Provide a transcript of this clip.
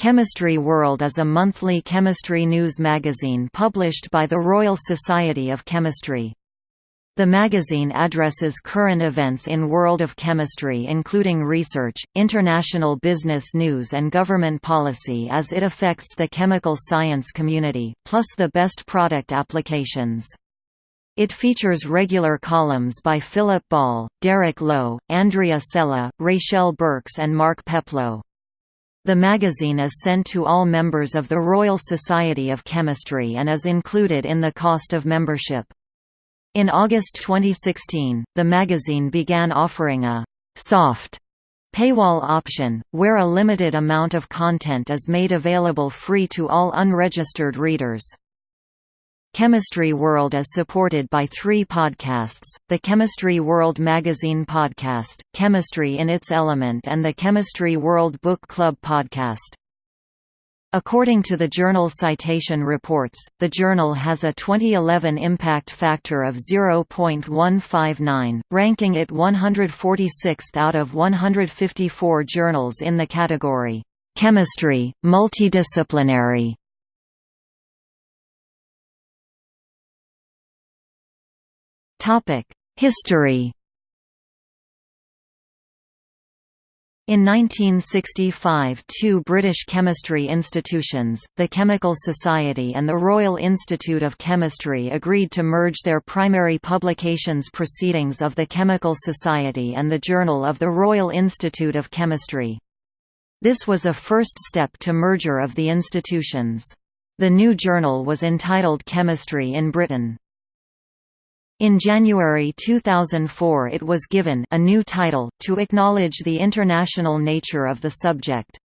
Chemistry World is a monthly chemistry news magazine published by the Royal Society of Chemistry. The magazine addresses current events in world of chemistry including research, international business news and government policy as it affects the chemical science community, plus the best product applications. It features regular columns by Philip Ball, Derek Lowe, Andrea Sella, Raychelle Burks and Mark Peplow. The magazine is sent to all members of the Royal Society of Chemistry and is included in the cost of membership. In August 2016, the magazine began offering a «soft» paywall option, where a limited amount of content is made available free to all unregistered readers. Chemistry World is supported by three podcasts, the Chemistry World Magazine podcast, Chemistry in Its Element and the Chemistry World Book Club podcast. According to the journal Citation Reports, the journal has a 2011 impact factor of 0.159, ranking it 146th out of 154 journals in the category, "'Chemistry, Multidisciplinary' History In 1965 two British chemistry institutions, the Chemical Society and the Royal Institute of Chemistry agreed to merge their primary publications Proceedings of the Chemical Society and the Journal of the Royal Institute of Chemistry. This was a first step to merger of the institutions. The new journal was entitled Chemistry in Britain. In January 2004 it was given a new title, to acknowledge the international nature of the subject.